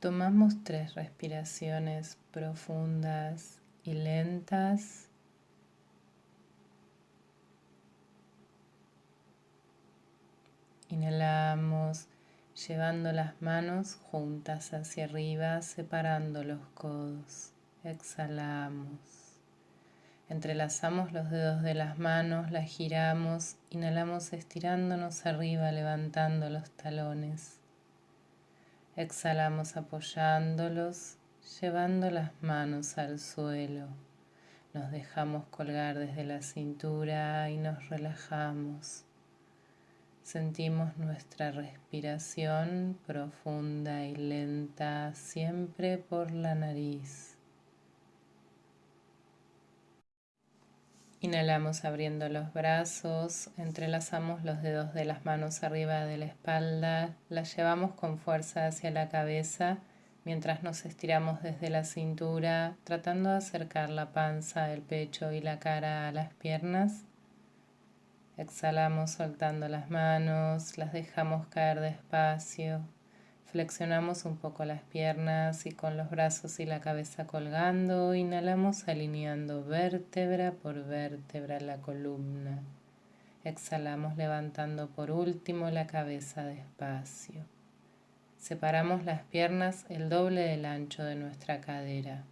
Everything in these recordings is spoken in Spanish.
Tomamos tres respiraciones profundas y lentas. Inhalamos llevando las manos juntas hacia arriba, separando los codos. Exhalamos. Entrelazamos los dedos de las manos, las giramos, inhalamos estirándonos arriba, levantando los talones. Exhalamos apoyándolos, llevando las manos al suelo. Nos dejamos colgar desde la cintura y nos relajamos. Sentimos nuestra respiración profunda y lenta siempre por la nariz. Inhalamos abriendo los brazos, entrelazamos los dedos de las manos arriba de la espalda, las llevamos con fuerza hacia la cabeza mientras nos estiramos desde la cintura, tratando de acercar la panza, el pecho y la cara a las piernas. Exhalamos soltando las manos, las dejamos caer despacio. Flexionamos un poco las piernas y con los brazos y la cabeza colgando, inhalamos alineando vértebra por vértebra la columna. Exhalamos levantando por último la cabeza despacio. Separamos las piernas el doble del ancho de nuestra cadera.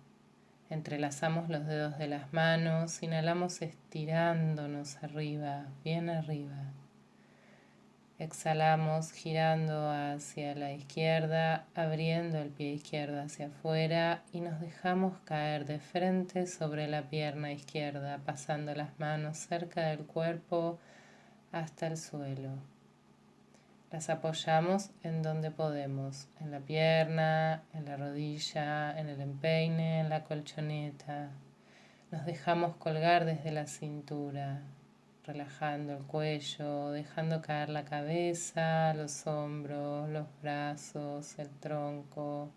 Entrelazamos los dedos de las manos, inhalamos estirándonos arriba, bien arriba. Exhalamos girando hacia la izquierda, abriendo el pie izquierdo hacia afuera y nos dejamos caer de frente sobre la pierna izquierda, pasando las manos cerca del cuerpo hasta el suelo. Las apoyamos en donde podemos, en la pierna, en la rodilla, en el empeine, en la colchoneta. Nos dejamos colgar desde la cintura, relajando el cuello, dejando caer la cabeza, los hombros, los brazos, el tronco.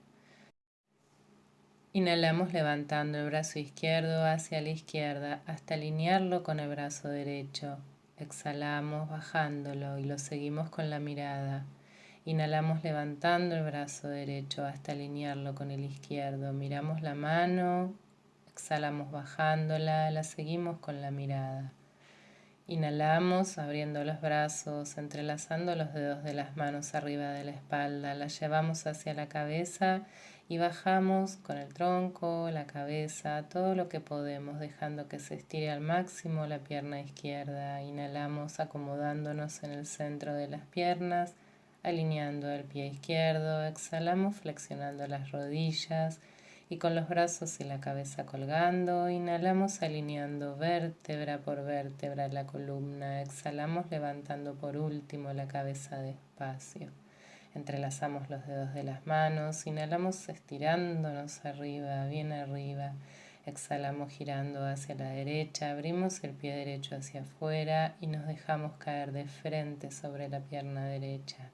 Inhalamos levantando el brazo izquierdo hacia la izquierda hasta alinearlo con el brazo derecho. Exhalamos bajándolo y lo seguimos con la mirada. Inhalamos levantando el brazo derecho hasta alinearlo con el izquierdo. Miramos la mano, exhalamos bajándola, la seguimos con la mirada. Inhalamos abriendo los brazos, entrelazando los dedos de las manos arriba de la espalda, la llevamos hacia la cabeza y bajamos con el tronco, la cabeza, todo lo que podemos, dejando que se estire al máximo la pierna izquierda. Inhalamos acomodándonos en el centro de las piernas, alineando el pie izquierdo. Exhalamos flexionando las rodillas y con los brazos y la cabeza colgando. Inhalamos alineando vértebra por vértebra la columna. Exhalamos levantando por último la cabeza despacio. Entrelazamos los dedos de las manos, inhalamos estirándonos arriba, bien arriba. Exhalamos girando hacia la derecha, abrimos el pie derecho hacia afuera y nos dejamos caer de frente sobre la pierna derecha.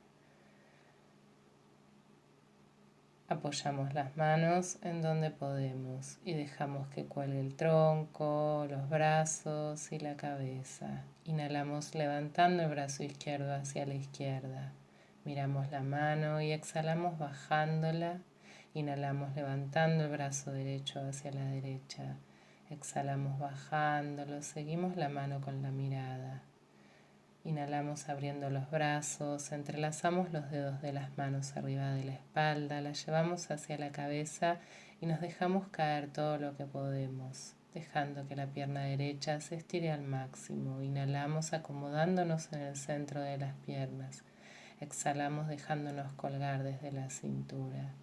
Apoyamos las manos en donde podemos y dejamos que cuelgue el tronco, los brazos y la cabeza. Inhalamos levantando el brazo izquierdo hacia la izquierda. Miramos la mano y exhalamos bajándola. Inhalamos levantando el brazo derecho hacia la derecha. Exhalamos bajándolo. Seguimos la mano con la mirada. Inhalamos abriendo los brazos, entrelazamos los dedos de las manos arriba de la espalda, la llevamos hacia la cabeza y nos dejamos caer todo lo que podemos, dejando que la pierna derecha se estire al máximo. Inhalamos acomodándonos en el centro de las piernas. Exhalamos dejándonos colgar desde la cintura.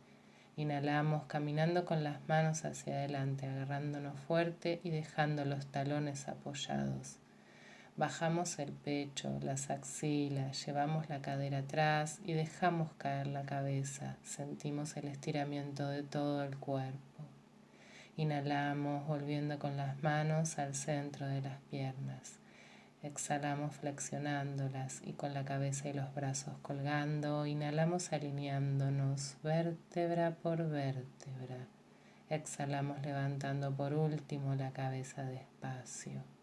Inhalamos caminando con las manos hacia adelante, agarrándonos fuerte y dejando los talones apoyados. Bajamos el pecho, las axilas, llevamos la cadera atrás y dejamos caer la cabeza. Sentimos el estiramiento de todo el cuerpo. Inhalamos volviendo con las manos al centro de las piernas. Exhalamos flexionándolas y con la cabeza y los brazos colgando. Inhalamos alineándonos vértebra por vértebra. Exhalamos levantando por último la cabeza despacio.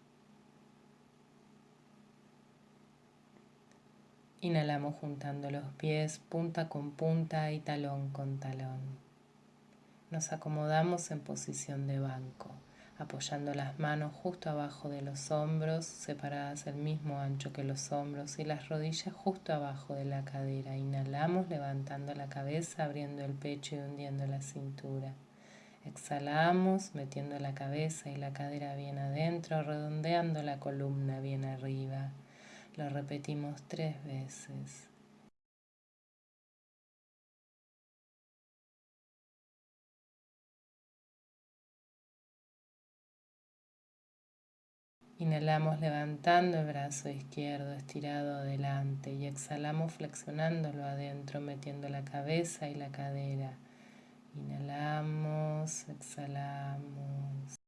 Inhalamos juntando los pies punta con punta y talón con talón. Nos acomodamos en posición de banco, apoyando las manos justo abajo de los hombros, separadas el mismo ancho que los hombros y las rodillas justo abajo de la cadera. Inhalamos levantando la cabeza, abriendo el pecho y hundiendo la cintura. Exhalamos metiendo la cabeza y la cadera bien adentro, redondeando la columna bien arriba. Lo repetimos tres veces. Inhalamos levantando el brazo izquierdo estirado adelante y exhalamos flexionándolo adentro, metiendo la cabeza y la cadera. Inhalamos, exhalamos.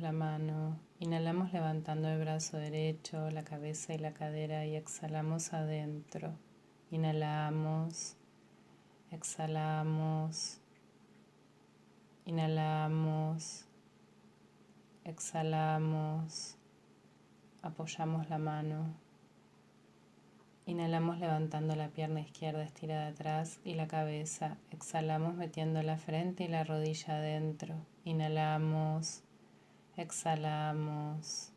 La mano, inhalamos levantando el brazo derecho, la cabeza y la cadera y exhalamos adentro. Inhalamos, exhalamos, inhalamos, exhalamos, apoyamos la mano. Inhalamos levantando la pierna izquierda estirada atrás y la cabeza. Exhalamos metiendo la frente y la rodilla adentro. Inhalamos, exhalamos,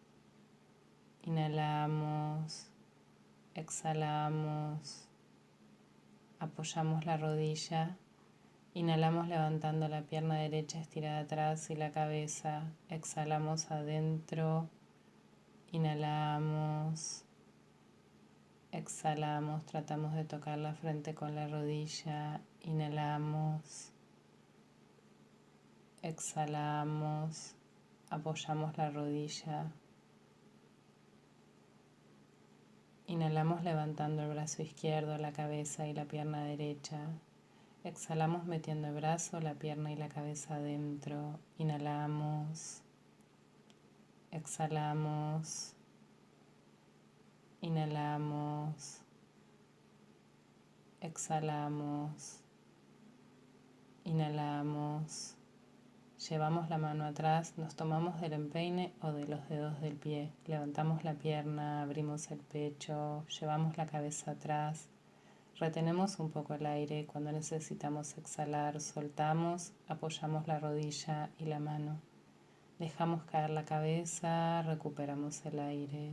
inhalamos, exhalamos, apoyamos la rodilla, inhalamos levantando la pierna derecha estirada atrás y la cabeza, exhalamos adentro, inhalamos, exhalamos, tratamos de tocar la frente con la rodilla, inhalamos, exhalamos, apoyamos la rodilla. Inhalamos levantando el brazo izquierdo, la cabeza y la pierna derecha. Exhalamos metiendo el brazo, la pierna y la cabeza adentro. Inhalamos. Exhalamos. Inhalamos. Exhalamos. Inhalamos. Llevamos la mano atrás, nos tomamos del empeine o de los dedos del pie. Levantamos la pierna, abrimos el pecho, llevamos la cabeza atrás. Retenemos un poco el aire. Cuando necesitamos exhalar, soltamos, apoyamos la rodilla y la mano. Dejamos caer la cabeza, recuperamos el aire.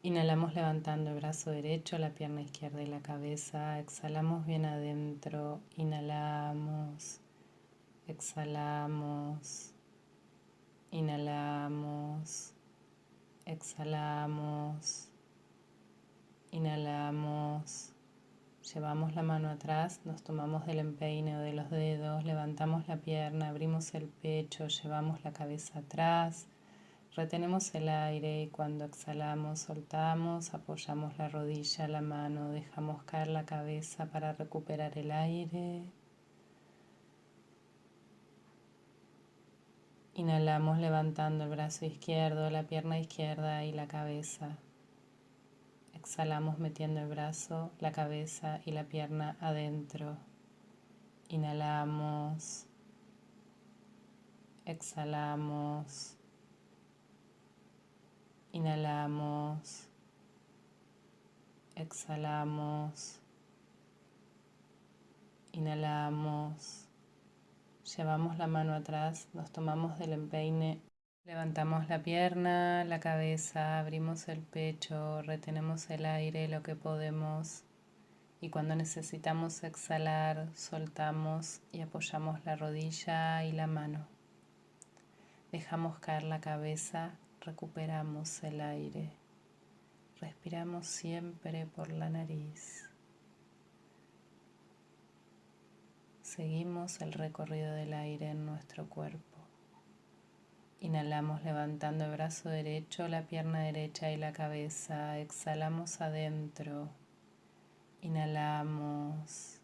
Inhalamos levantando el brazo derecho, la pierna izquierda y la cabeza. Exhalamos bien adentro. Inhalamos. Exhalamos. Inhalamos. Exhalamos. Inhalamos. Llevamos la mano atrás, nos tomamos del empeine o de los dedos, levantamos la pierna, abrimos el pecho, llevamos la cabeza atrás Retenemos el aire y cuando exhalamos soltamos, apoyamos la rodilla, la mano, dejamos caer la cabeza para recuperar el aire. Inhalamos levantando el brazo izquierdo, la pierna izquierda y la cabeza. Exhalamos metiendo el brazo, la cabeza y la pierna adentro. Inhalamos. Exhalamos. Inhalamos, exhalamos, inhalamos, llevamos la mano atrás, nos tomamos del empeine, levantamos la pierna, la cabeza, abrimos el pecho, retenemos el aire lo que podemos. Y cuando necesitamos exhalar soltamos y apoyamos la rodilla y la mano. Dejamos caer la cabeza recuperamos el aire. Respiramos siempre por la nariz. Seguimos el recorrido del aire en nuestro cuerpo. Inhalamos levantando el brazo derecho, la pierna derecha y la cabeza. Exhalamos adentro. Inhalamos.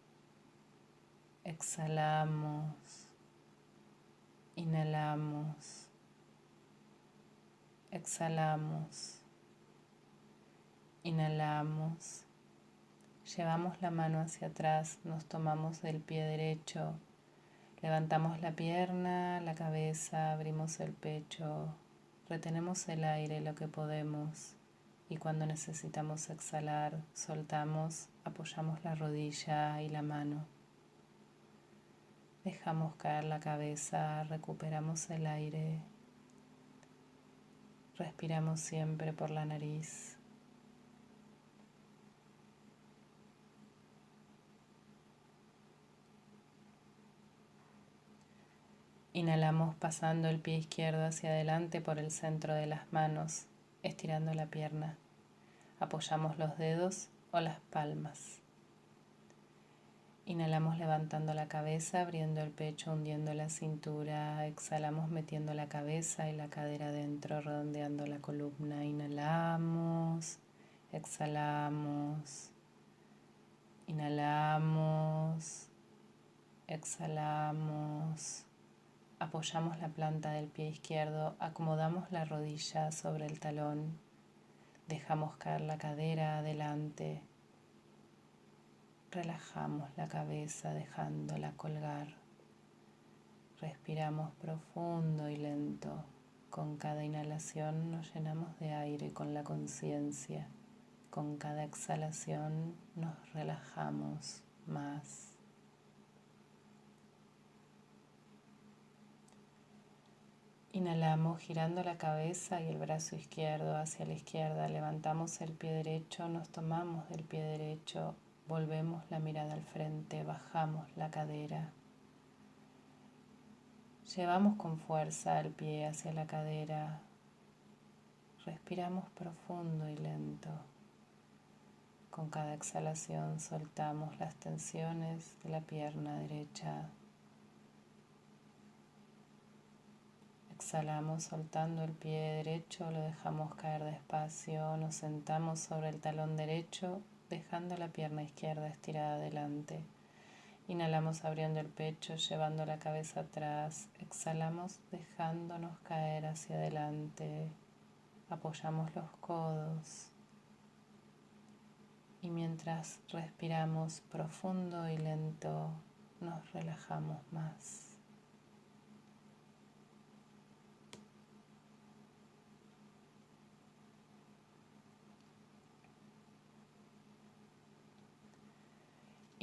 Exhalamos. Inhalamos. Exhalamos. Inhalamos. Llevamos la mano hacia atrás, nos tomamos del pie derecho, levantamos la pierna, la cabeza, abrimos el pecho, retenemos el aire lo que podemos y cuando necesitamos exhalar, soltamos, apoyamos la rodilla y la mano. Dejamos caer la cabeza, recuperamos el aire, respiramos siempre por la nariz. Inhalamos pasando el pie izquierdo hacia adelante por el centro de las manos, estirando la pierna. Apoyamos los dedos o las palmas. Inhalamos levantando la cabeza, abriendo el pecho, hundiendo la cintura. Exhalamos metiendo la cabeza y la cadera adentro, redondeando la columna. Inhalamos, exhalamos, inhalamos, exhalamos. Apoyamos la planta del pie izquierdo, acomodamos la rodilla sobre el talón, dejamos caer la cadera adelante, relajamos la cabeza dejándola colgar, respiramos profundo y lento. Con cada inhalación nos llenamos de aire con la conciencia. Con cada exhalación nos relajamos más. Inhalamos girando la cabeza y el brazo izquierdo hacia la izquierda. Levantamos el pie derecho, nos tomamos del pie derecho, volvemos la mirada al frente, bajamos la cadera. Llevamos con fuerza el pie hacia la cadera. Respiramos profundo y lento. Con cada exhalación soltamos las tensiones de la pierna derecha Exhalamos soltando el pie derecho, lo dejamos caer despacio, nos sentamos sobre el talón derecho, dejando la pierna izquierda estirada adelante. Inhalamos abriendo el pecho, llevando la cabeza atrás. Exhalamos dejándonos caer hacia adelante. Apoyamos los codos. Y mientras respiramos profundo y lento, nos relajamos más.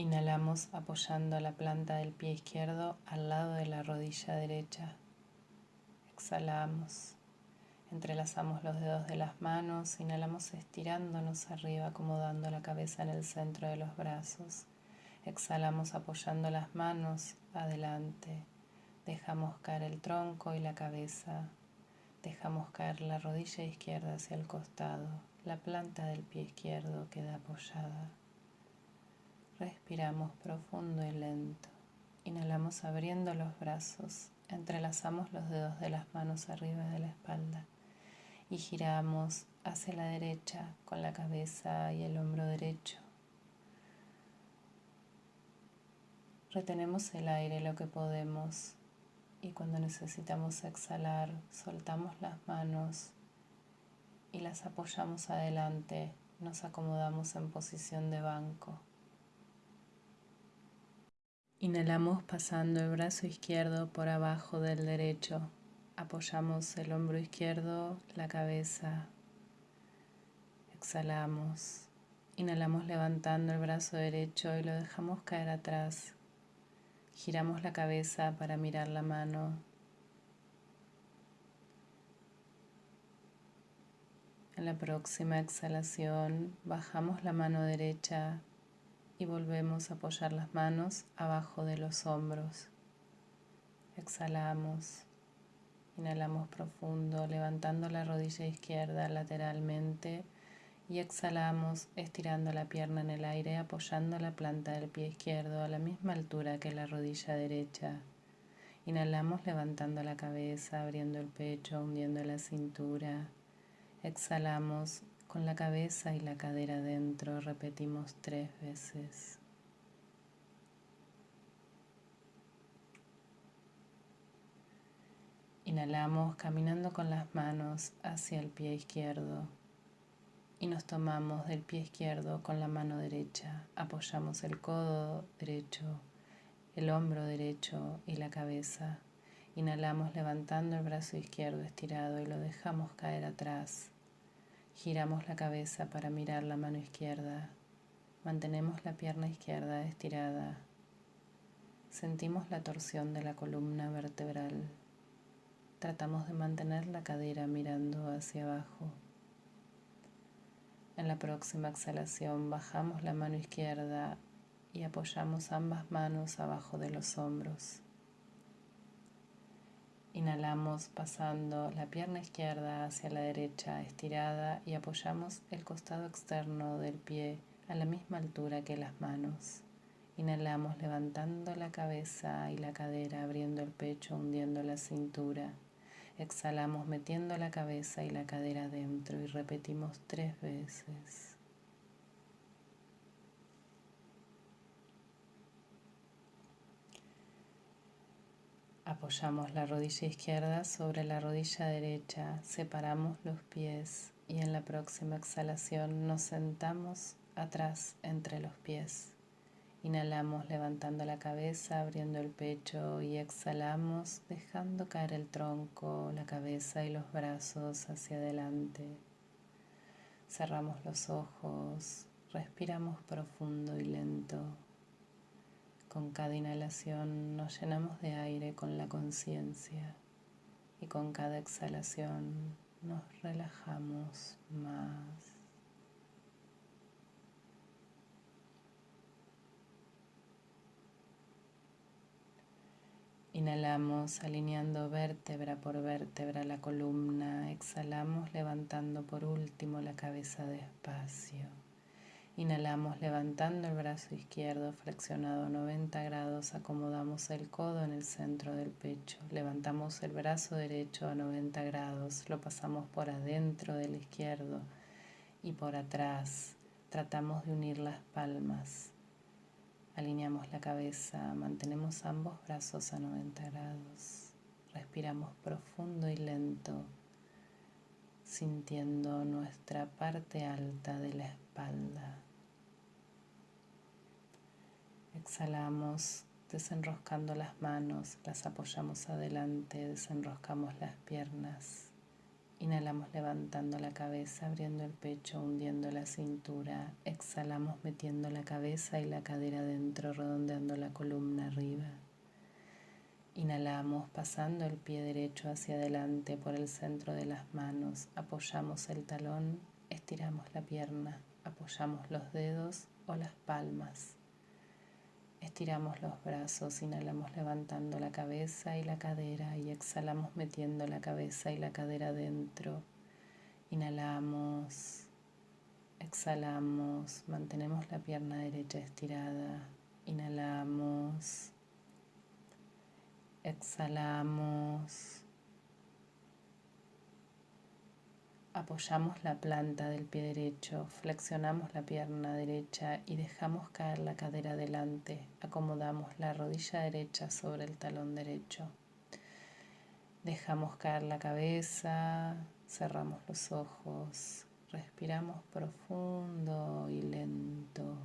Inhalamos apoyando la planta del pie izquierdo al lado de la rodilla derecha. Exhalamos. Entrelazamos los dedos de las manos, inhalamos estirándonos arriba, acomodando la cabeza en el centro de los brazos. Exhalamos apoyando las manos adelante. Dejamos caer el tronco y la cabeza. Dejamos caer la rodilla izquierda hacia el costado. La planta del pie izquierdo queda apoyada. Respiramos profundo y lento. Inhalamos abriendo los brazos. Entrelazamos los dedos de las manos arriba de la espalda y giramos hacia la derecha con la cabeza y el hombro derecho. Retenemos el aire lo que podemos y cuando necesitamos exhalar soltamos las manos y las apoyamos adelante, nos acomodamos en posición de banco. Inhalamos pasando el brazo izquierdo por abajo del derecho. Apoyamos el hombro izquierdo, la cabeza. Exhalamos. Inhalamos levantando el brazo derecho y lo dejamos caer atrás. Giramos la cabeza para mirar la mano. En la próxima exhalación bajamos la mano derecha y volvemos a apoyar las manos abajo de los hombros. Exhalamos, inhalamos profundo, levantando la rodilla izquierda lateralmente y exhalamos estirando la pierna en el aire, apoyando la planta del pie izquierdo a la misma altura que la rodilla derecha. Inhalamos levantando la cabeza, abriendo el pecho, hundiendo la cintura. Exhalamos con la cabeza y la cadera adentro repetimos tres veces. Inhalamos caminando con las manos hacia el pie izquierdo. y nos tomamos del pie izquierdo con la mano derecha. Apoyamos el codo derecho, el hombro derecho y la cabeza. Inhalamos levantando el brazo izquierdo estirado y lo dejamos caer atrás. Giramos la cabeza para mirar la mano izquierda. Mantenemos la pierna izquierda estirada. Sentimos la torsión de la columna vertebral. Tratamos de mantener la cadera mirando hacia abajo. En la próxima exhalación bajamos la mano izquierda y apoyamos ambas manos abajo de los hombros. Inhalamos pasando la pierna izquierda hacia la derecha estirada y apoyamos el costado externo del pie a la misma altura que las manos. Inhalamos levantando la cabeza y la cadera, abriendo el pecho, hundiendo la cintura. Exhalamos metiendo la cabeza y la cadera adentro y repetimos tres veces. Apoyamos la rodilla izquierda sobre la rodilla derecha, separamos los pies y en la próxima exhalación nos sentamos atrás entre los pies. Inhalamos levantando la cabeza, abriendo el pecho y exhalamos dejando caer el tronco, la cabeza y los brazos hacia adelante. Cerramos los ojos, respiramos profundo y lento. Con cada inhalación nos llenamos de aire con la conciencia y con cada exhalación nos relajamos más. Inhalamos alineando vértebra por vértebra la columna, exhalamos levantando por último la cabeza despacio. Inhalamos levantando el brazo izquierdo flexionado a 90 grados, acomodamos el codo en el centro del pecho, levantamos el brazo derecho a 90 grados, lo pasamos por adentro del izquierdo y por atrás, tratamos de unir las palmas, alineamos la cabeza, mantenemos ambos brazos a 90 grados, respiramos profundo y lento sintiendo nuestra parte alta de la espalda. Exhalamos desenroscando las manos, las apoyamos adelante, desenroscamos las piernas. Inhalamos levantando la cabeza, abriendo el pecho, hundiendo la cintura. Exhalamos metiendo la cabeza y la cadera dentro, redondeando la columna arriba. Inhalamos pasando el pie derecho hacia adelante por el centro de las manos. Apoyamos el talón, estiramos la pierna, apoyamos los dedos o las palmas. Estiramos los brazos, inhalamos levantando la cabeza y la cadera y exhalamos metiendo la cabeza y la cadera dentro. Inhalamos, exhalamos, mantenemos la pierna derecha estirada. Inhalamos, exhalamos. Apoyamos la planta del pie derecho, flexionamos la pierna derecha y dejamos caer la cadera adelante. Acomodamos la rodilla derecha sobre el talón derecho. Dejamos caer la cabeza, cerramos los ojos, respiramos profundo y lento.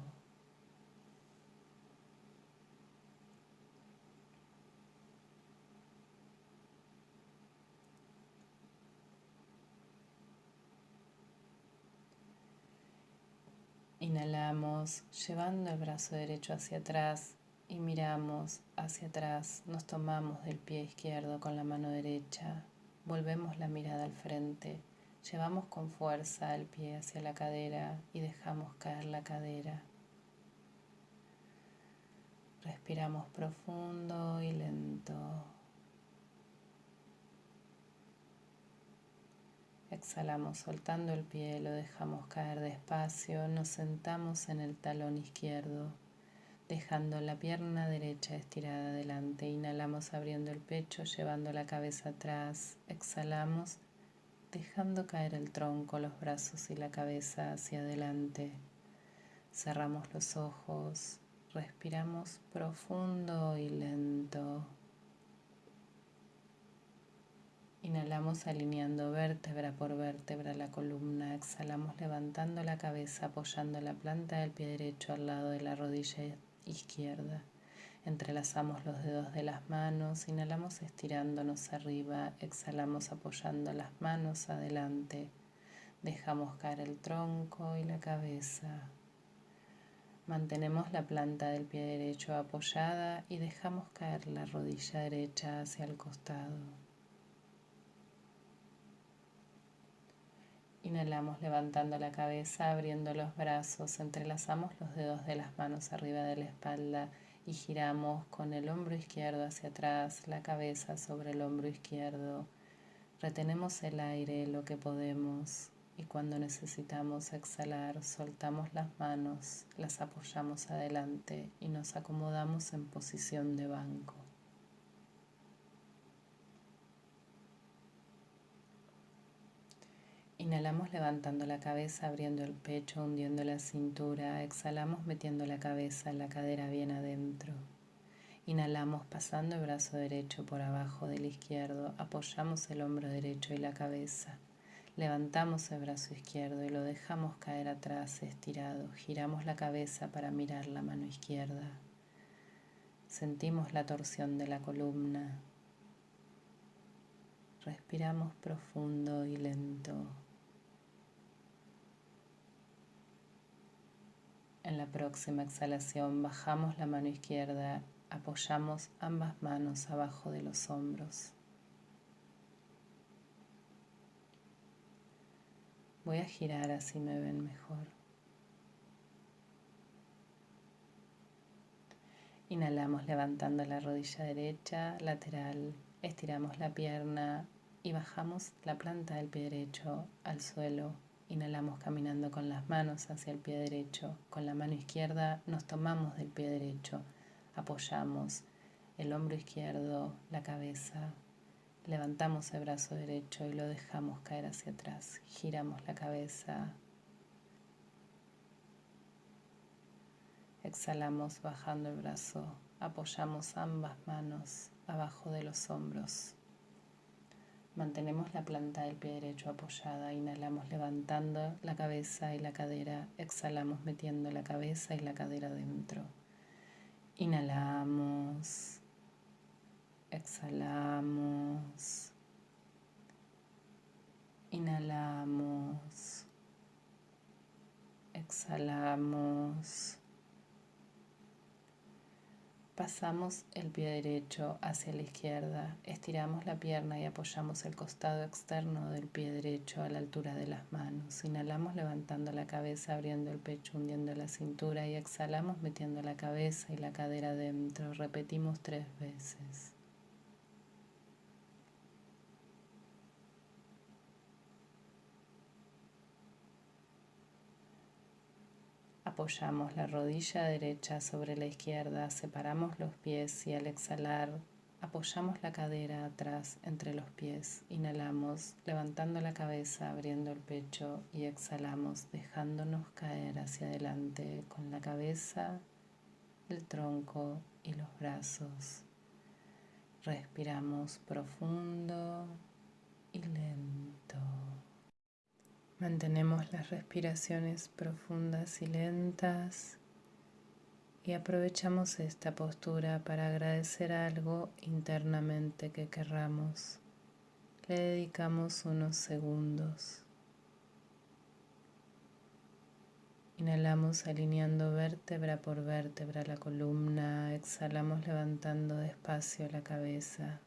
Inhalamos llevando el brazo derecho hacia atrás y miramos hacia atrás. Nos tomamos del pie izquierdo con la mano derecha. Volvemos la mirada al frente. Llevamos con fuerza el pie hacia la cadera y dejamos caer la cadera. Respiramos profundo y lento. Exhalamos soltando el pie, lo dejamos caer despacio, nos sentamos en el talón izquierdo, dejando la pierna derecha estirada adelante. Inhalamos abriendo el pecho, llevando la cabeza atrás. Exhalamos, dejando caer el tronco, los brazos y la cabeza hacia adelante. Cerramos los ojos, respiramos profundo y lento. Inhalamos alineando vértebra por vértebra la columna. Exhalamos levantando la cabeza, apoyando la planta del pie derecho al lado de la rodilla izquierda. Entrelazamos los dedos de las manos, inhalamos estirándonos arriba, exhalamos apoyando las manos adelante. Dejamos caer el tronco y la cabeza. Mantenemos la planta del pie derecho apoyada y dejamos caer la rodilla derecha hacia el costado. Inhalamos levantando la cabeza, abriendo los brazos, entrelazamos los dedos de las manos arriba de la espalda y giramos con el hombro izquierdo hacia atrás, la cabeza sobre el hombro izquierdo. Retenemos el aire lo que podemos y cuando necesitamos exhalar soltamos las manos, las apoyamos adelante y nos acomodamos en posición de banco. Inhalamos levantando la cabeza, abriendo el pecho, hundiendo la cintura. Exhalamos metiendo la cabeza, la cadera bien adentro. Inhalamos pasando el brazo derecho por abajo del izquierdo. Apoyamos el hombro derecho y la cabeza. Levantamos el brazo izquierdo y lo dejamos caer atrás estirado. Giramos la cabeza para mirar la mano izquierda. Sentimos la torsión de la columna. Respiramos profundo y lento. En la próxima exhalación bajamos la mano izquierda, apoyamos ambas manos abajo de los hombros. Voy a girar así me ven mejor. Inhalamos levantando la rodilla derecha, lateral, estiramos la pierna y bajamos la planta del pie derecho al suelo Inhalamos caminando con las manos hacia el pie derecho. Con la mano izquierda nos tomamos del pie derecho. Apoyamos el hombro izquierdo, la cabeza. Levantamos el brazo derecho y lo dejamos caer hacia atrás. Giramos la cabeza. Exhalamos bajando el brazo. Apoyamos ambas manos abajo de los hombros. Mantenemos la planta del pie derecho apoyada, inhalamos levantando la cabeza y la cadera, exhalamos metiendo la cabeza y la cadera dentro. Inhalamos, exhalamos, inhalamos, exhalamos. Pasamos el pie derecho hacia la izquierda, estiramos la pierna y apoyamos el costado externo del pie derecho a la altura de las manos. Inhalamos levantando la cabeza, abriendo el pecho, hundiendo la cintura y exhalamos metiendo la cabeza y la cadera dentro. Repetimos tres veces. Apoyamos la rodilla derecha sobre la izquierda, separamos los pies y al exhalar apoyamos la cadera atrás entre los pies. Inhalamos levantando la cabeza, abriendo el pecho y exhalamos dejándonos caer hacia adelante con la cabeza, el tronco y los brazos. Respiramos profundo y lento. Mantenemos las respiraciones profundas y lentas y aprovechamos esta postura para agradecer algo internamente que querramos. Le dedicamos unos segundos. Inhalamos alineando vértebra por vértebra la columna, exhalamos levantando despacio la cabeza.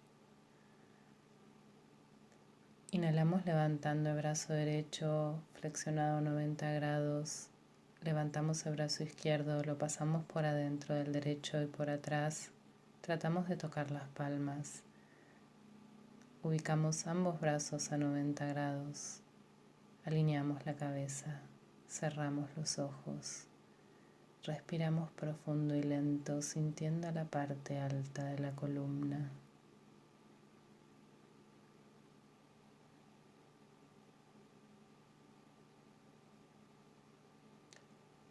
Inhalamos levantando el brazo derecho flexionado 90 grados. Levantamos el brazo izquierdo, lo pasamos por adentro del derecho y por atrás. Tratamos de tocar las palmas. Ubicamos ambos brazos a 90 grados. Alineamos la cabeza. Cerramos los ojos. Respiramos profundo y lento, sintiendo la parte alta de la columna.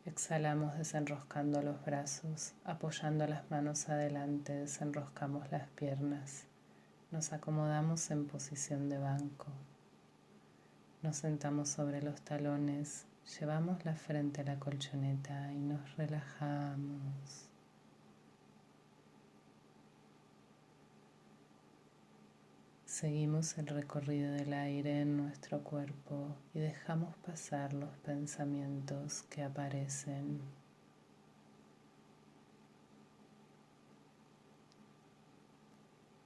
Exhalamos desenroscando los brazos, apoyando las manos adelante, desenroscamos las piernas. Nos acomodamos en posición de banco. Nos sentamos sobre los talones, llevamos la frente a la colchoneta y nos relajamos. Seguimos el recorrido del aire en nuestro cuerpo y dejamos pasar los pensamientos que aparecen.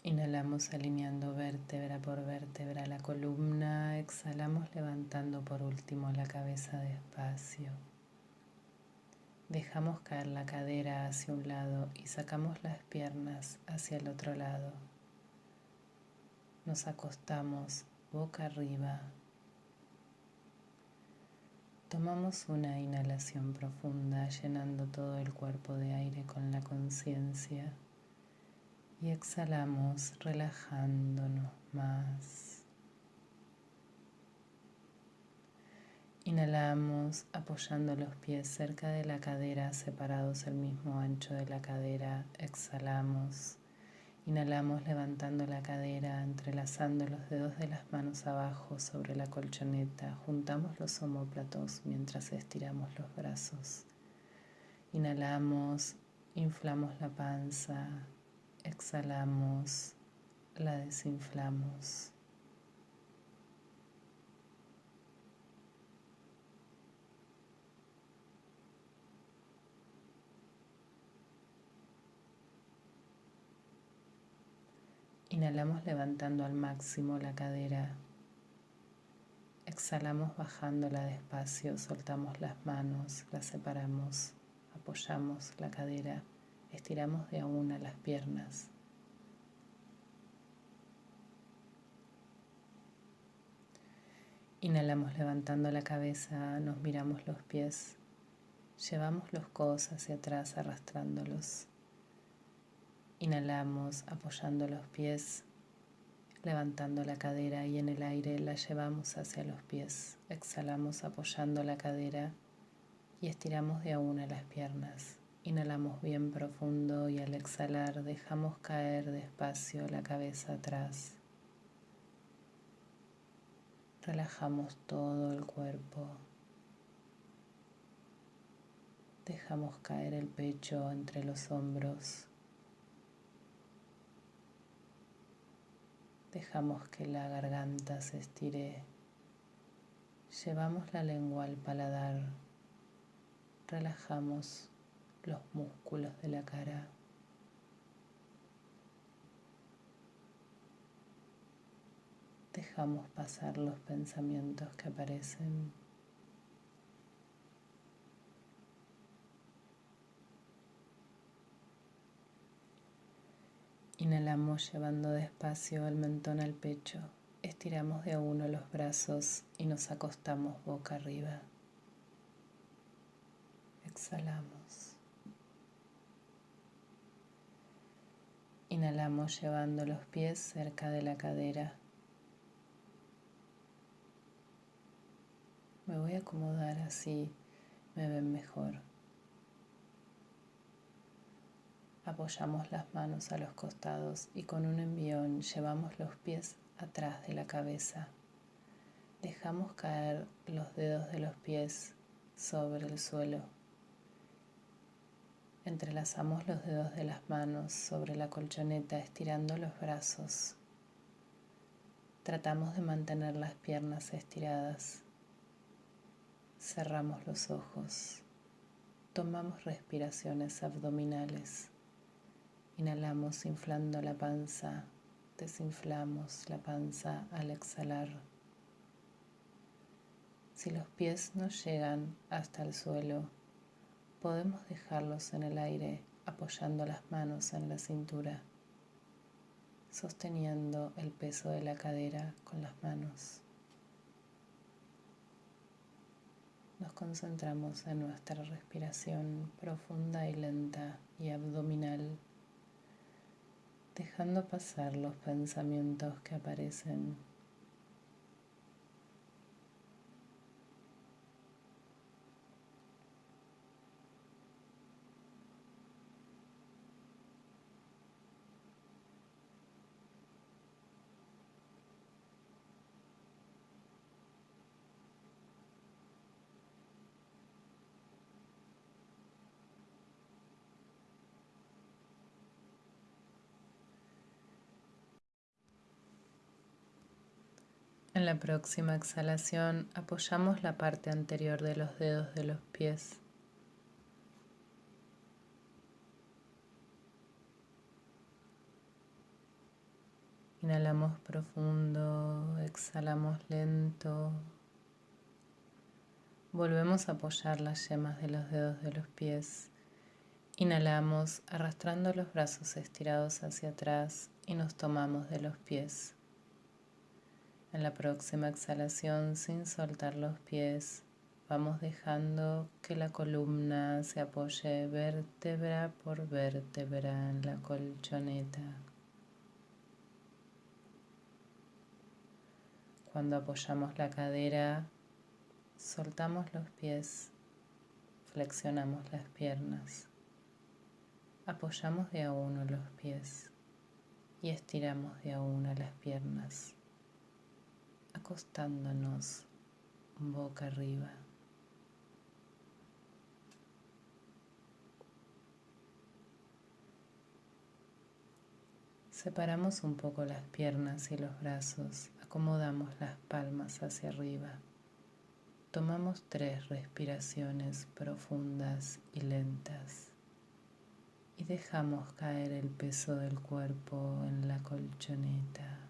Inhalamos alineando vértebra por vértebra la columna, exhalamos levantando por último la cabeza despacio. Dejamos caer la cadera hacia un lado y sacamos las piernas hacia el otro lado. Nos acostamos boca arriba. Tomamos una inhalación profunda llenando todo el cuerpo de aire con la conciencia y exhalamos relajándonos más. Inhalamos apoyando los pies cerca de la cadera, separados el mismo ancho de la cadera. Exhalamos Inhalamos levantando la cadera, entrelazando los dedos de las manos abajo sobre la colchoneta. Juntamos los omóplatos mientras estiramos los brazos. Inhalamos, inflamos la panza, exhalamos, la desinflamos. Inhalamos levantando al máximo la cadera. Exhalamos bajándola despacio, soltamos las manos, las separamos, apoyamos la cadera, estiramos de a una las piernas. Inhalamos levantando la cabeza, nos miramos los pies, llevamos los codos hacia atrás arrastrándolos. Inhalamos apoyando los pies, levantando la cadera y en el aire la llevamos hacia los pies. Exhalamos apoyando la cadera y estiramos de a una las piernas. Inhalamos bien profundo y al exhalar dejamos caer despacio la cabeza atrás. Relajamos todo el cuerpo. Dejamos caer el pecho entre los hombros. Dejamos que la garganta se estire. Llevamos la lengua al paladar. Relajamos los músculos de la cara. Dejamos pasar los pensamientos que aparecen. Inhalamos llevando despacio el mentón al pecho. Estiramos de a uno los brazos y nos acostamos boca arriba. Exhalamos. Inhalamos llevando los pies cerca de la cadera. Me voy a acomodar así, me ven mejor. Apoyamos las manos a los costados y con un envión llevamos los pies atrás de la cabeza. Dejamos caer los dedos de los pies sobre el suelo. Entrelazamos los dedos de las manos sobre la colchoneta estirando los brazos. Tratamos de mantener las piernas estiradas. Cerramos los ojos. Tomamos respiraciones abdominales. Inhalamos inflando la panza, desinflamos la panza al exhalar. Si los pies no llegan hasta el suelo, podemos dejarlos en el aire apoyando las manos en la cintura, sosteniendo el peso de la cadera con las manos. Nos concentramos en nuestra respiración profunda y lenta y abdominal dejando pasar los pensamientos que aparecen. En la próxima exhalación apoyamos la parte anterior de los dedos de los pies. Inhalamos profundo, exhalamos lento. Volvemos a apoyar las yemas de los dedos de los pies. Inhalamos arrastrando los brazos estirados hacia atrás y nos tomamos de los pies. En la próxima exhalación, sin soltar los pies, vamos dejando que la columna se apoye vértebra por vértebra en la colchoneta. Cuando apoyamos la cadera, soltamos los pies, flexionamos las piernas, apoyamos de a uno los pies y estiramos de a una las piernas acostándonos boca arriba. Separamos un poco las piernas y los brazos, acomodamos las palmas hacia arriba. Tomamos tres respiraciones profundas y lentas y dejamos caer el peso del cuerpo en la colchoneta.